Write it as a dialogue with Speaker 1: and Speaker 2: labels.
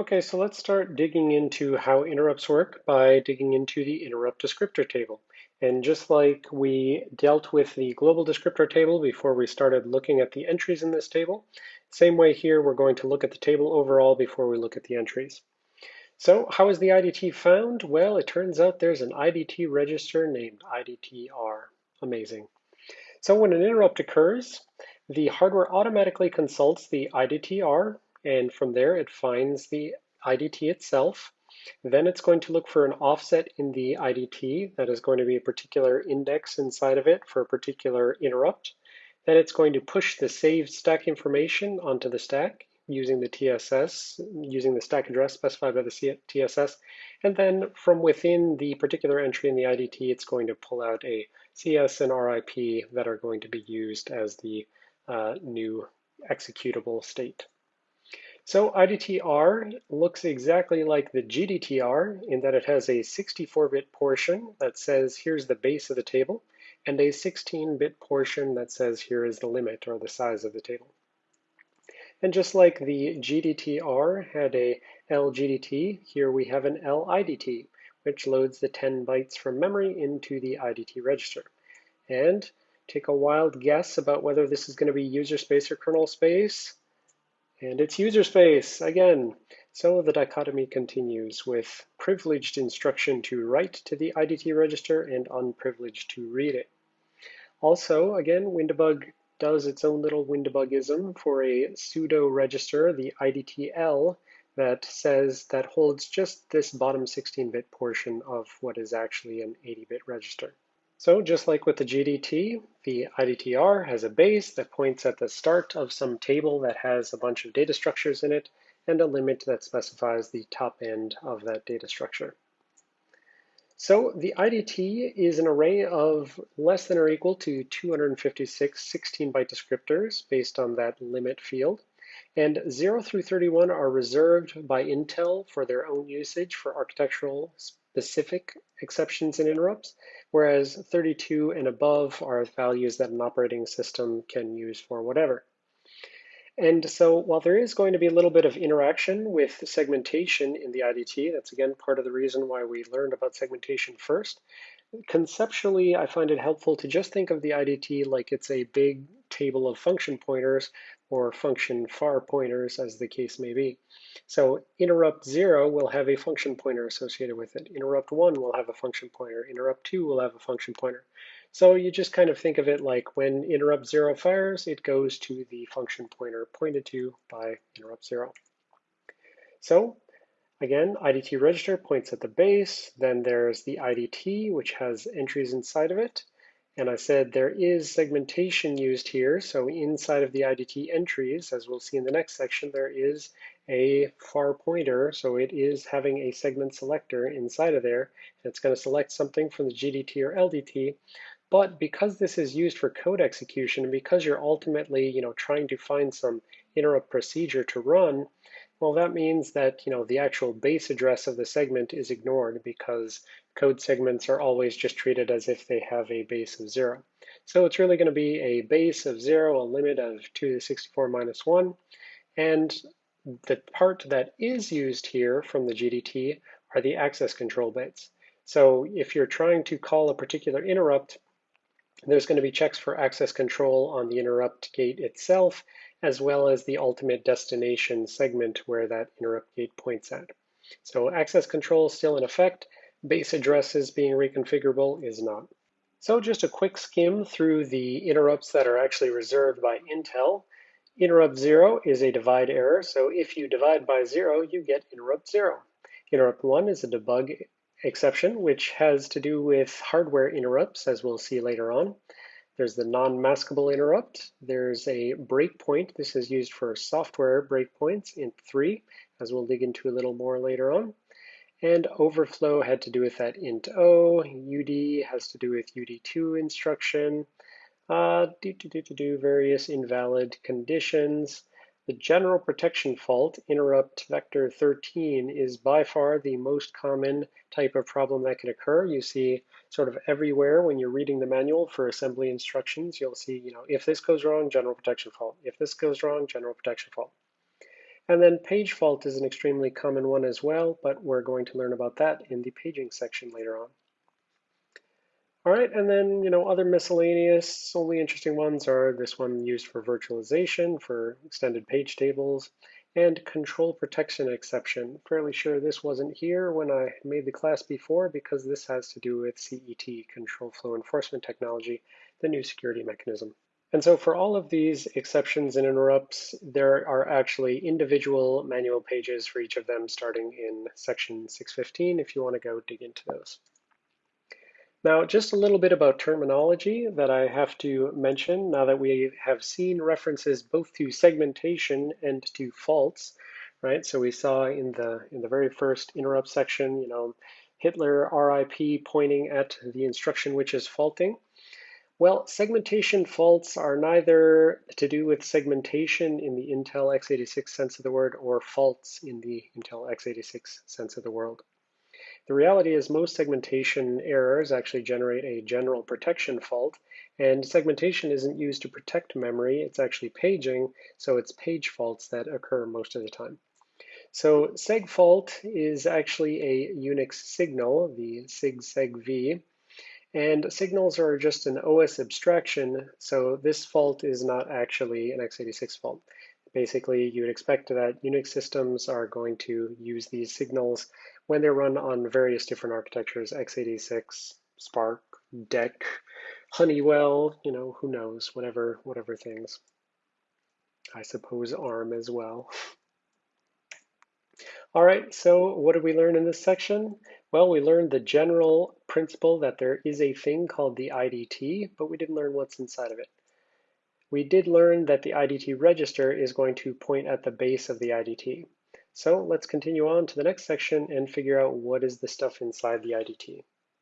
Speaker 1: Okay, so let's start digging into how interrupts work by digging into the interrupt descriptor table. And just like we dealt with the global descriptor table before we started looking at the entries in this table, same way here, we're going to look at the table overall before we look at the entries. So how is the IDT found? Well, it turns out there's an IDT register named IDTR. Amazing. So when an interrupt occurs, the hardware automatically consults the IDTR and from there it finds the IDT itself. Then it's going to look for an offset in the IDT that is going to be a particular index inside of it for a particular interrupt. Then it's going to push the saved stack information onto the stack using the TSS, using the stack address specified by the TSS. And then from within the particular entry in the IDT, it's going to pull out a CS and RIP that are going to be used as the uh, new executable state. So IDTR looks exactly like the GDTR in that it has a 64-bit portion that says here's the base of the table and a 16-bit portion that says here is the limit or the size of the table. And just like the GDTR had a LGDT, here we have an LIDT, which loads the 10 bytes from memory into the IDT register. And take a wild guess about whether this is going to be user space or kernel space. And it's user space again. So the dichotomy continues with privileged instruction to write to the IDT register and unprivileged to read it. Also, again, WinDbg does its own little Windebugism for a pseudo register, the IDTL, that says that holds just this bottom 16-bit portion of what is actually an 80-bit register. So just like with the GDT, the IDTR has a base that points at the start of some table that has a bunch of data structures in it and a limit that specifies the top end of that data structure. So the IDT is an array of less than or equal to 256 16-byte descriptors based on that limit field. And 0 through 31 are reserved by Intel for their own usage for architectural specific exceptions and interrupts, whereas 32 and above are values that an operating system can use for whatever. And so while there is going to be a little bit of interaction with segmentation in the IDT, that's again part of the reason why we learned about segmentation first, conceptually I find it helpful to just think of the IDT like it's a big table of function pointers or function far pointers as the case may be. So interrupt zero will have a function pointer associated with it. Interrupt one will have a function pointer. Interrupt two will have a function pointer. So you just kind of think of it like when interrupt zero fires, it goes to the function pointer pointed to by interrupt zero. So again, IDT register points at the base. Then there's the IDT, which has entries inside of it. And I said there is segmentation used here. So inside of the IDT entries, as we'll see in the next section, there is a far pointer. So it is having a segment selector inside of there. It's going to select something from the GDT or LDT. But because this is used for code execution, and because you're ultimately you know, trying to find some interrupt procedure to run, well, that means that you know the actual base address of the segment is ignored because code segments are always just treated as if they have a base of zero. So it's really going to be a base of zero, a limit of 2 to the 64 minus 1. And the part that is used here from the GDT are the access control bits. So if you're trying to call a particular interrupt, there's going to be checks for access control on the interrupt gate itself, as well as the ultimate destination segment where that interrupt gate points at. So access control is still in effect. Base addresses being reconfigurable is not. So just a quick skim through the interrupts that are actually reserved by Intel. Interrupt zero is a divide error. So if you divide by zero, you get interrupt zero. Interrupt one is a debug exception, which has to do with hardware interrupts, as we'll see later on. There's the non-maskable interrupt. There's a breakpoint. This is used for software breakpoints int 3, as we'll dig into a little more later on. And overflow had to do with that int o. UD has to do with UD2 instruction. Uh, do, do, do, do, do various invalid conditions. The general protection fault, interrupt vector 13, is by far the most common type of problem that can occur. You see sort of everywhere when you're reading the manual for assembly instructions, you'll see, you know, if this goes wrong, general protection fault. If this goes wrong, general protection fault. And then page fault is an extremely common one as well, but we're going to learn about that in the paging section later on. All right, and then, you know, other miscellaneous, only interesting ones are this one used for virtualization, for extended page tables, and control protection exception. Fairly sure this wasn't here when I made the class before because this has to do with CET, Control Flow Enforcement Technology, the new security mechanism. And so for all of these exceptions and interrupts, there are actually individual manual pages for each of them starting in section 615 if you want to go dig into those. Now, just a little bit about terminology that I have to mention now that we have seen references both to segmentation and to faults, right? So we saw in the in the very first interrupt section, you know, Hitler RIP pointing at the instruction which is faulting. Well, segmentation faults are neither to do with segmentation in the Intel x86 sense of the word or faults in the Intel x86 sense of the word. The reality is most segmentation errors actually generate a general protection fault, and segmentation isn't used to protect memory, it's actually paging, so it's page faults that occur most of the time. So segfault is actually a Unix signal, the sig-seg-v, and signals are just an OS abstraction, so this fault is not actually an x86 fault. Basically, you would expect that Unix systems are going to use these signals when they're run on various different architectures, x86, SPARC, DEC, Honeywell, you know, who knows, whatever, whatever things. I suppose ARM as well. All right, so what did we learn in this section? Well, we learned the general principle that there is a thing called the IDT, but we didn't learn what's inside of it. We did learn that the IDT register is going to point at the base of the IDT. So let's continue on to the next section and figure out what is the stuff inside the IDT.